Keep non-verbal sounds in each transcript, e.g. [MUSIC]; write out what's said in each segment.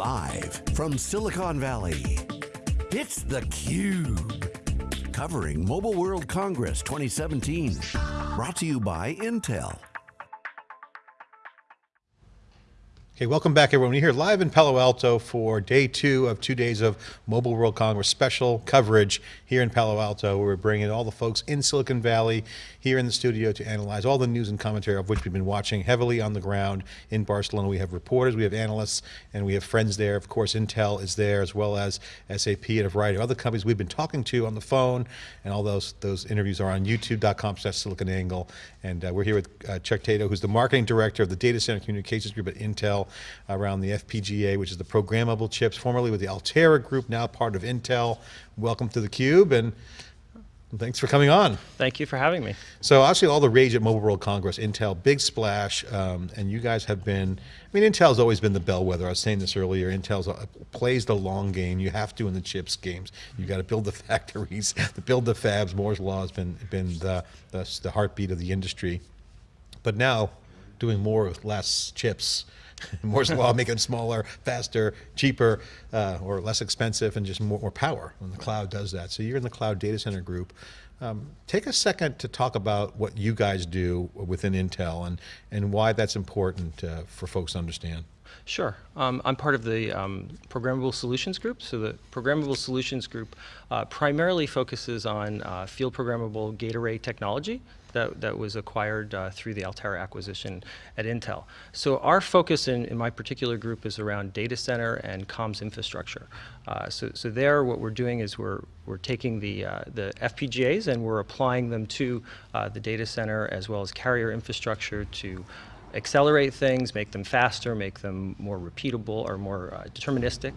Live from Silicon Valley, it's theCUBE. Covering Mobile World Congress 2017. Brought to you by Intel. Okay, welcome back everyone. We're here live in Palo Alto for day two of two days of Mobile World Congress special coverage here in Palo Alto. Where we're bringing all the folks in Silicon Valley here in the studio to analyze all the news and commentary of which we've been watching heavily on the ground in Barcelona. We have reporters, we have analysts, and we have friends there. Of course, Intel is there as well as SAP and a variety of other companies we've been talking to on the phone. And all those, those interviews are on youtube.com slash siliconangle. And uh, we're here with uh, Chuck Tato, who's the marketing director of the Data Center Communications Group at Intel around the FPGA, which is the programmable chips, formerly with the Altera Group, now part of Intel. Welcome to theCUBE, and thanks for coming on. Thank you for having me. So obviously all the rage at Mobile World Congress, Intel, big splash, um, and you guys have been, I mean, Intel's always been the bellwether. I was saying this earlier, Intel uh, plays the long game. You have to in the chips games. You got to build the [LAUGHS] factories, to build the fabs. Moore's Law has been, been the, the, the heartbeat of the industry. But now, doing more with less chips, [LAUGHS] Moore's law, make them smaller, faster, cheaper, uh, or less expensive, and just more, more, power. And the cloud does that. So you're in the cloud data center group. Um, take a second to talk about what you guys do within Intel and, and why that's important uh, for folks to understand. Sure. Um, I'm part of the um, Programmable Solutions Group. So the Programmable Solutions Group uh, primarily focuses on uh, field programmable gate array technology that, that was acquired uh, through the Altera acquisition at Intel. So our focus in, in my particular group is around data center and comms infrastructure. Uh, so, so there what we're doing is we're, we're taking the, uh, the FPGAs and we're applying them to uh, the data center as well as carrier infrastructure to accelerate things, make them faster, make them more repeatable or more uh, deterministic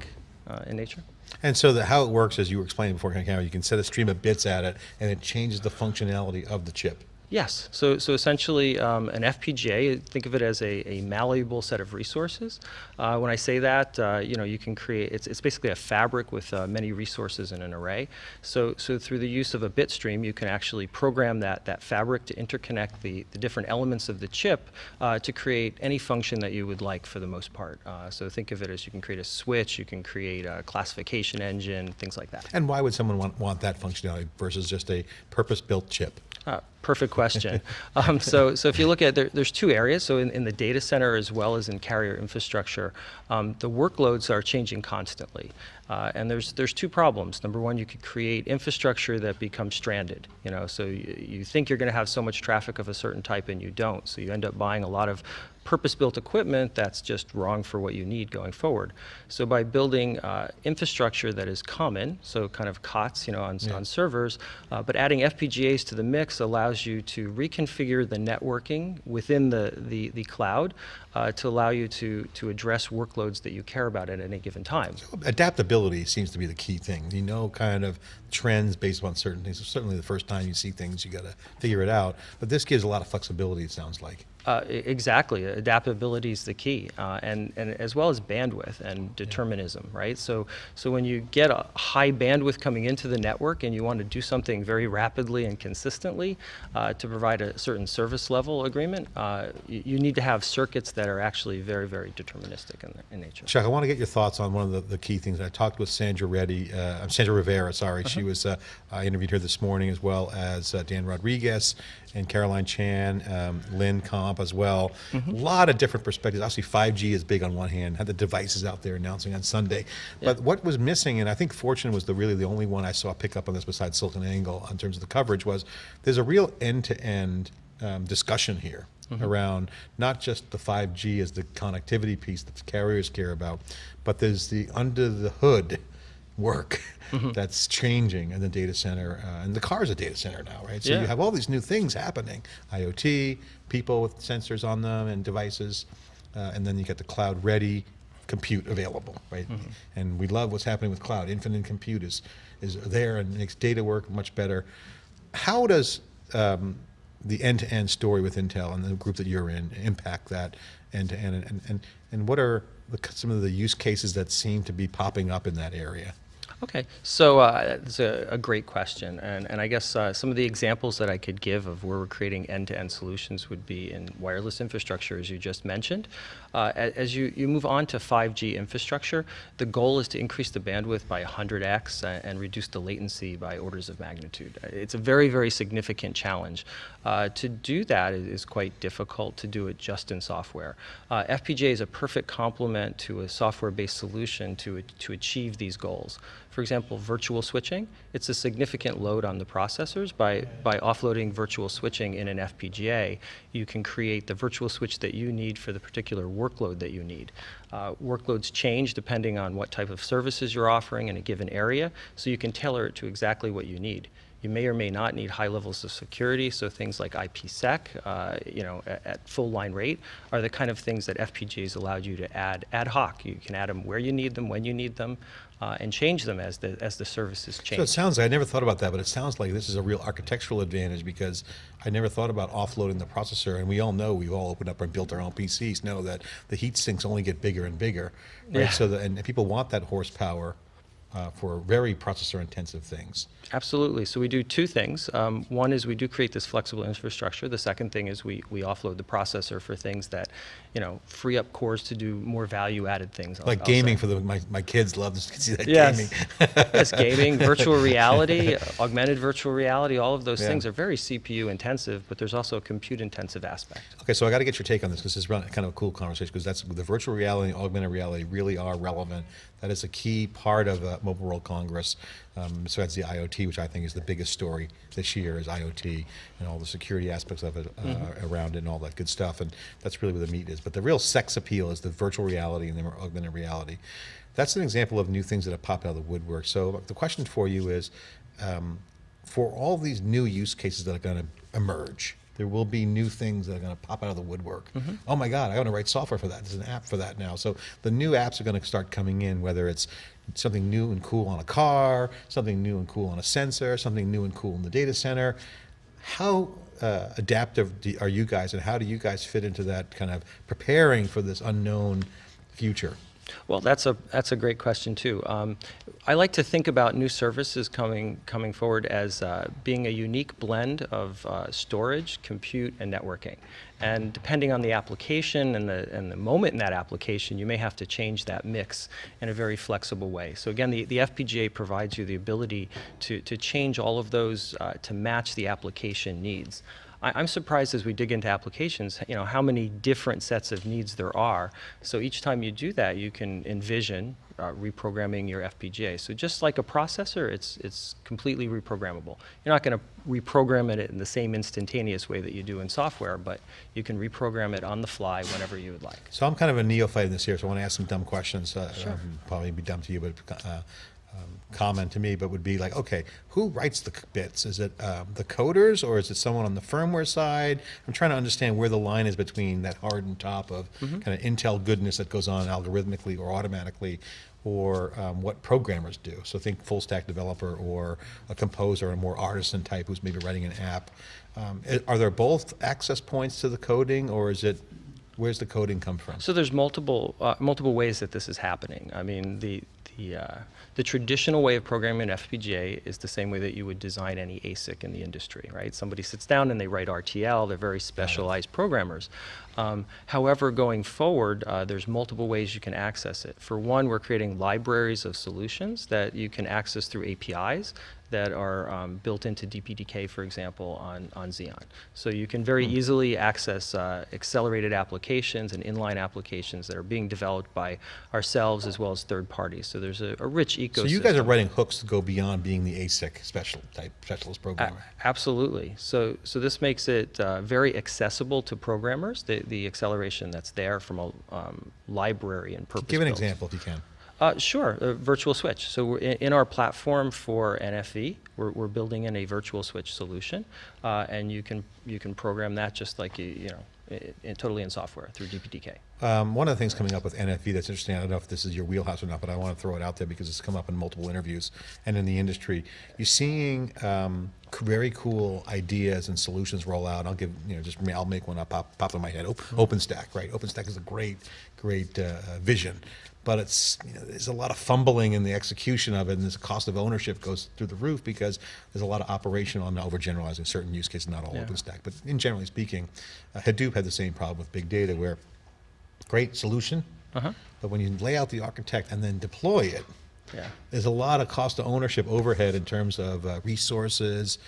uh, in nature. And so the, how it works, as you were explaining before, you can set a stream of bits at it, and it changes the functionality of the chip. Yes, so, so essentially um, an FPGA, think of it as a, a malleable set of resources. Uh, when I say that, uh, you know, you can create, it's, it's basically a fabric with uh, many resources in an array. So, so through the use of a bit stream, you can actually program that, that fabric to interconnect the, the different elements of the chip uh, to create any function that you would like for the most part. Uh, so think of it as you can create a switch, you can create a classification engine, things like that. And why would someone want, want that functionality versus just a purpose-built chip? Perfect question. [LAUGHS] um, so, so if you look at there, there's two areas. So in, in, the data center as well as in carrier infrastructure, um, the workloads are changing constantly. Uh, and there's there's two problems. Number one, you could create infrastructure that becomes stranded. You know, so you, you think you're going to have so much traffic of a certain type and you don't. So you end up buying a lot of purpose-built equipment that's just wrong for what you need going forward. So by building uh, infrastructure that is common, so kind of COTS, you know, on, yeah. on servers, uh, but adding FPGAs to the mix allows you to reconfigure the networking within the, the, the cloud uh, to allow you to, to address workloads that you care about at any given time. So adaptability seems to be the key thing. You know kind of trends based on certain things. certainly the first time you see things, you got to figure it out. But this gives a lot of flexibility, it sounds like. Uh, exactly, adaptability is the key, uh, and, and as well as bandwidth and determinism, right? So, so when you get a high bandwidth coming into the network and you want to do something very rapidly and consistently uh, to provide a certain service level agreement, uh, you, you, need to have circuits that are actually very, very deterministic in, in nature. Chuck, I want to get your thoughts on one of the, the key things. I talked with Sandra Reddy, uh, Sandra Rivera, sorry, -huh. she uh-huh. was, I interviewed her this morning as well as Dan Rodriguez and Caroline Chan, um, Lynn Comp as well. A mm -hmm. lot of different perspectives. Obviously 5G is big on one hand, had the devices out there announcing on Sunday. But what was missing, and I think Fortune was the really the only one I saw pick up on this besides SiliconANGLE in terms of the coverage, was there's a real end-to-end -end, um, discussion here. Mm -hmm. around not just the 5G as the connectivity piece that the carriers care about, but there's the under the hood work [LAUGHS] mm -hmm. that's changing in the data center. Uh, and the car is a data center now, right? So yeah. you have all these new things happening, IoT, people with sensors on them and devices, uh, and then you get the cloud ready compute available, right? Mm -hmm. And we love what's happening with cloud. Infinite compute is, is there and makes data work much better. How does um, the end-to-end story with Intel and the group that you're in impact that end-to-end? -end? And, and, and what are the, some of the use cases that seem to be popping up in that area? Okay, so uh, that's a, a great question, and, and I guess uh, some of the examples that I could give of where we're creating end-to-end solutions would be in wireless infrastructure, as you just mentioned. Uh, as you, you move on to 5G infrastructure, the goal is to increase the bandwidth by 100x and reduce the latency by orders of magnitude. It's a very, very significant challenge. Uh, to do that is, is quite difficult to do it just in software. Uh, FPGA is a perfect complement to a software-based solution to, to achieve these goals. For example, virtual switching, it's a significant load on the processors. By, by offloading virtual switching in an FPGA, you can create the virtual switch that you need for the particular workload that you need. Uh, workloads change depending on what type of services you're offering in a given area, so you can tailor it to exactly what you need. You may or may not need high levels of security, so things like IPsec, uh, you know, at, at full line rate, are the kind of things that FPGAs allowed you to add ad hoc. You can add them where you need them, when you need them, uh, and change them as the as the services change. So it sounds like, I never thought about that, but it sounds like this is a real architectural advantage because I never thought about offloading the processor. And we all know, we've all opened up and built our own PCs, know that the heat sinks only get bigger and bigger. Right? Yeah. So, the, and people want that horsepower uh, for very processor intensive things. Absolutely. So we do two things. Um, one is we do create this flexible infrastructure. The second thing is we, we offload the processor for things that, you know, free up cores to do more value-added things. I'll- Like I'll gaming for the, my, my kids love to [LAUGHS] see that Yes. gaming. [LAUGHS] yes, gaming, virtual [LAUGHS] reality, augmented virtual reality, all of those Yeah. things are very CPU intensive, but there's also a compute intensive aspect. Okay, so I got to get your take on this because this is kind of a cool conversation because that's the virtual reality and augmented reality really are relevant. That is a key part of Mobile World Congress. Um, so that's the IoT, which I think is the biggest story this year is IoT and all the security aspects of it uh, around it and all that good stuff. And that's really where the meat is. But the real sex appeal is the virtual reality and the augmented reality. That's an example of new things that have popped out of the woodwork. So the question for you is, um, for all these new use cases that are going to emerge, there will be new things that are going to pop out of the woodwork. Oh my God, I want to write software for that. There's an app for that now. So the new apps are going to start coming in, whether it's something new and cool on a car, something new and cool on a sensor, something new and cool in the data center. How uh, adaptive are you guys, and how do you guys fit into that kind of preparing for this unknown future? Well, that's a that's a great question too. Um, I like to think about new services coming coming forward as uh, being a unique blend of uh, storage, compute, and networking. And depending on the application and the and the moment in that application, you may have to change that mix in a very flexible way. So again, the, the FPGA provides you the ability to to change all of those uh, to match the application needs. I- I'm surprised as we dig into applications, you know, how many different sets of needs there are. So each time you do that, you can envision uh, reprogramming your FPGA. So just like a processor, it's, it's completely reprogrammable. You're not going to reprogram it in the same instantaneous way that you do in software, but you can reprogram it on the fly whenever you would like. So I'm kind of a neophyte in this here, so I want to ask some dumb questions. Uh, um, probably be dumb to you, but uh, um, common to me. But would be like, okay, who writes the bits? Is it um, the coders or is it someone on the firmware side? I'm trying to understand where the line is between that hardened top of kind of Intel goodness that goes on algorithmically or automatically, or um, what programmers do. So think full stack developer or a composer, a more artisan type who's maybe writing an app. Um, are there both access points to the coding, or is it Where's the coding come from? So there's multiple uh, multiple ways that this is happening. I mean, the the uh, the traditional way of programming an FPGA is the same way that you would design any ASIC in the industry, right? Somebody sits down and they write RTL. They're very specialized programmers. Um, however, going forward, uh, there's multiple ways you can access it. For one, we're creating libraries of solutions that you can access through APIs that are um, built into DPDK, for example, on, on Xeon. So you can very easily access uh, accelerated applications and inline applications that are being developed by ourselves as well as third parties. So there's a, a rich ecosystem. So you guys are writing hooks to go beyond being the ASIC special type specialist A- programmer. Absolutely. So, so this makes it uh, very accessible to programmers, the, the acceleration that's there from a um, library and purpose Give an built. example if you can. Uh, sure, a virtual switch. So we're in, in our platform for NFV, we're, we're building in a virtual switch solution, uh, and you can you can program that just like you you know, totally in software through DPDK. Um, one of the things coming up with NFV that's interesting, I don't know if this is your wheelhouse or not, but I want to throw it out there because it's come up in multiple interviews and in the industry. You're seeing um, very cool ideas and solutions roll out. I'll give, you know, just I'll make one up pop, pop in my head. Op- OpenStack, right? OpenStack is a great, great uh, vision. But it's you know, there's a lot of fumbling in the execution of it, and the cost of ownership goes through the roof because there's a lot of operational. I'm overgeneralizing certain use cases, not all Yeah. OpenStack, but in generally speaking, uh, Hadoop had the same problem with big data, where great solution, Uh-huh. but when you lay out the architect and then deploy it, Yeah. there's a lot of cost of ownership overhead in terms of uh, resources.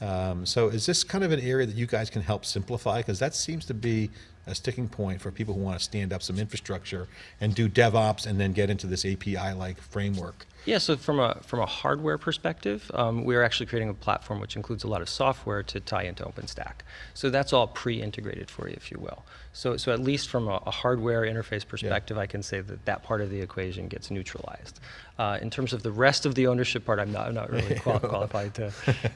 Um, so is this kind of an area that you guys can help simplify? Because that seems to be a sticking point for people who want to stand up some infrastructure and do DevOps and then get into this API-like framework. Yeah, so from a from a hardware perspective, um, we're actually creating a platform which includes a lot of software to tie into OpenStack. So that's all pre-integrated for you, if you will. So so at least from a, a hardware interface perspective, I can say that that part of the equation gets neutralized. Uh, in terms of the rest of the ownership part, I'm not I'm not really qual- [LAUGHS] qualified to,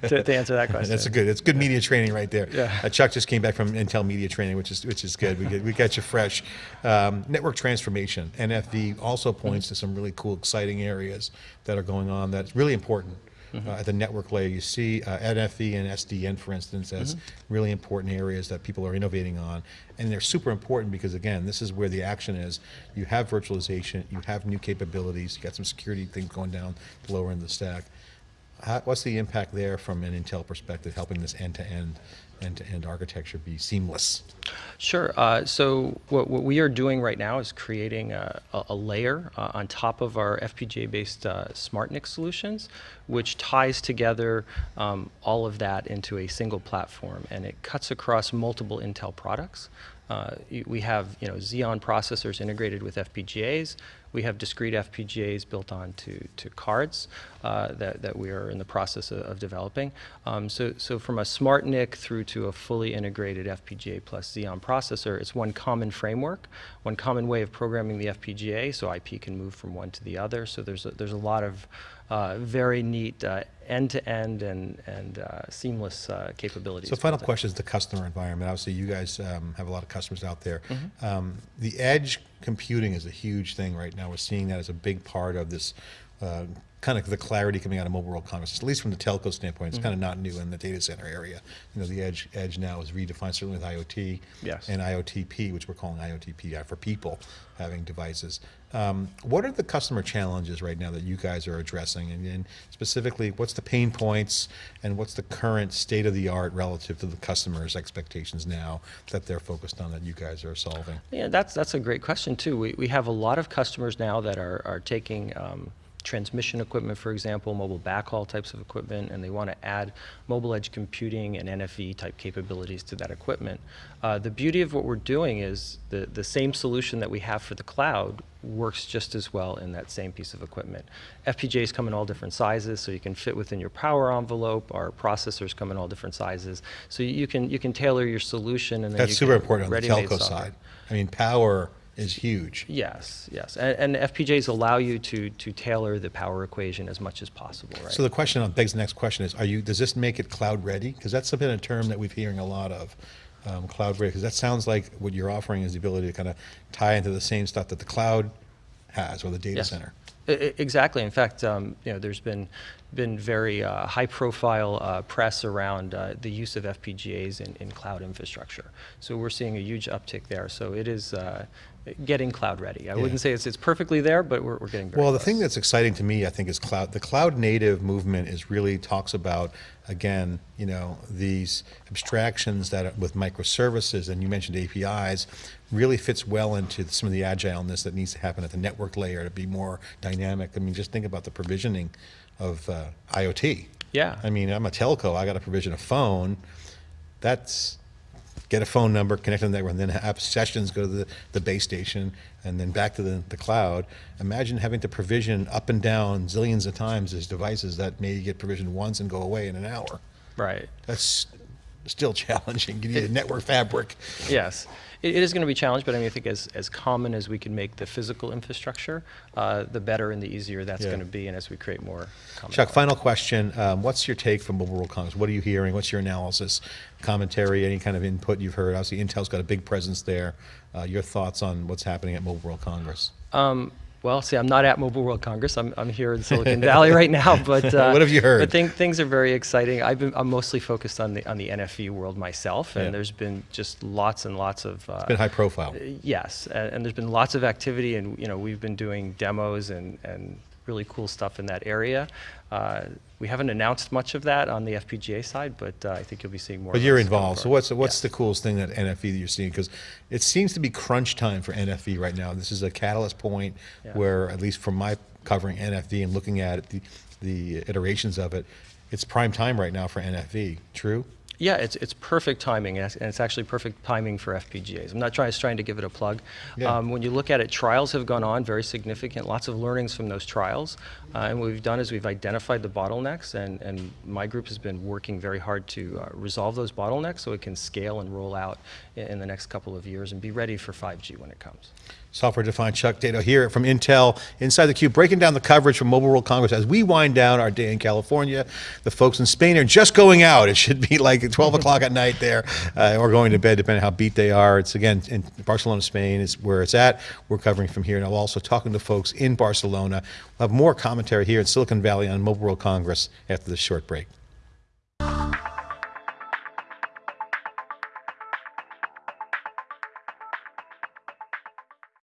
to to answer that question. That's a good. It's good media training right there. Yeah. Uh, Chuck just came back from Intel media training, which is which is good. We get, we got you fresh. Um, network transformation. NFV also points to some really cool, exciting areas that are going on. That's really important. Uh, at the network layer, you see uh, NFV and SDN, for instance, as really important areas that people are innovating on, and they're super important because again, this is where the action is. You have virtualization, you have new capabilities, you got some security things going down the lower end of the stack. How, what's the impact there from an Intel perspective, helping this end-to-end, end-to-end architecture be seamless? Sure. Uh, so what, what we are doing right now is creating a, a, layer uh, on top of our FPGA-based uh, SmartNIC solutions, which ties together um, all of that into a single platform, and it cuts across multiple Intel products. Uh, we have you know Xeon processors integrated with FPGAs. We have discrete FPGAs built onto to cards uh, that, that we are in the process of, of developing. Um, so, so from a SmartNIC through to a fully integrated FPGA plus Xeon processor, it's one common framework, one common way of programming the FPGA, so IP can move from one to the other. So there's a, there's a lot of uh, very neat end-to-end and, and uh, seamless uh, capabilities. So final question is the customer environment. Obviously, you guys um, have a lot of customers out there. Mm-hmm. Um, the edge computing is a huge thing right now. We're seeing that as a big part of this uh, kind of the clarity coming out of Mobile World Congress, at least from the telco standpoint. It's kind Mm-hmm. of not new in the data center area. You know, the edge edge now is redefined certainly with IoT Yes. and IoTP, which we're calling IoTP uh, for people having devices. Um, what are the customer challenges right now that you guys are addressing, and, and specifically, what's the pain points, and what's the current state of the art relative to the customers' expectations now that they're focused on that you guys are solving? Yeah, that's that's a great question too. We we have a lot of customers now that are are taking um, transmission equipment, for example, mobile backhaul types of equipment, and they want to add mobile edge computing and NFV type capabilities to that equipment. Uh, the beauty of what we're doing is the the same solution that we have for the cloud works just as well in that same piece of equipment. FPGAs come in all different sizes, so you can fit within your power envelope. Our processors come in all different sizes, so you can you can tailor your solution and then That's super important on the telco software. side. I mean, power is huge. Yes, yes, and, and FPGAs allow you to to tailor the power equation as much as possible, right? So the question on begs the next question is: Are you? Does this make it cloud ready? Because that's been a term that we've hearing a lot of, um, cloud ready. Because that sounds like what you're offering is the ability to kind of tie into the same stuff that the cloud has or the data Yes. center. Exactly. In fact, um, you know, there's been been very uh, high-profile uh, press around uh, the use of FPGAs in, in cloud infrastructure. So we're seeing a huge uptick there. So it is uh, getting cloud ready. I Yeah. wouldn't say it's, it's perfectly there, but we're, we're getting Well, the close. thing that's exciting to me, I think, is cloud. The cloud native movement is really talks about again, you know, these abstractions that are with microservices, and you mentioned APIs, really fits well into some of the agileness that needs to happen at the network layer to be more dynamic. I mean, just think about the provisioning of uh, IoT. Yeah. I mean, I'm a telco. I got to provision a phone. That's get a phone number, connect to the network, and then have sessions go to the, the base station and then back to the, the cloud. Imagine having to provision up and down zillions of times as devices that may get provisioned once and go away in an hour. right. That's still [LAUGHS] challenging. You need a network fabric. Yes, it, it is going to be a challenge, but I mean, I think as, as common as we can make the physical infrastructure, uh, the better and the easier that's Yeah. going to be, and as we create more. common Chuck, final question. Um, what's your take from Mobile World Congress? What are you hearing? What's your analysis, commentary, any kind of input you've heard? Obviously, Intel's got a big presence there. Uh, your thoughts on what's happening at Mobile World Congress? Um, Well, see, I'm not at Mobile World Congress. I'm, I'm here in Silicon Valley right now, [LAUGHS] but uh, What have you heard? But thing, things are very exciting. I've been, I'm mostly focused on the on the NFV world myself, and Yeah. there's been just lots and lots of uh, Been high profile. Yes, and, and there's been lots of activity, and you know we've been doing demos and, and really cool stuff in that area. Uh, we haven't announced much of that on the FPGA side, but uh, I think you'll be seeing more. But you're involved. So what's what's the coolest thing that NFV that you're seeing? Because it seems to be crunch time for NFV right now. This is a catalyst point Yeah. where, at least from my covering NFV and looking at it, the the iterations of it, it's prime time right now for NFV. True. Yeah, it's, it's perfect timing, and it's- actually perfect timing for FPGAs. I'm not trying, trying to give it a plug. Yeah. Um, when you look at it, trials have gone on, very significant, lots of learnings from those trials. Uh, and what we've done is we've identified the bottlenecks, and, and my group has been working very hard to uh, resolve those bottlenecks so it can scale and roll out in, in the next couple of years and be ready for 5G when it comes. Software defined Chuck Tato here from Intel inside theCUBE, breaking down the coverage from Mobile World Congress as we wind down our day in California. The folks in Spain are just going out. It should be [LAUGHS] like 12 o'clock at night there, uh, or going to bed, depending on how beat they are. It's again in Barcelona, Spain is where it's at. We're covering from here, and I'm also talking to folks in Barcelona. We'll have more commentary here in Silicon Valley on Mobile World Congress after this short break.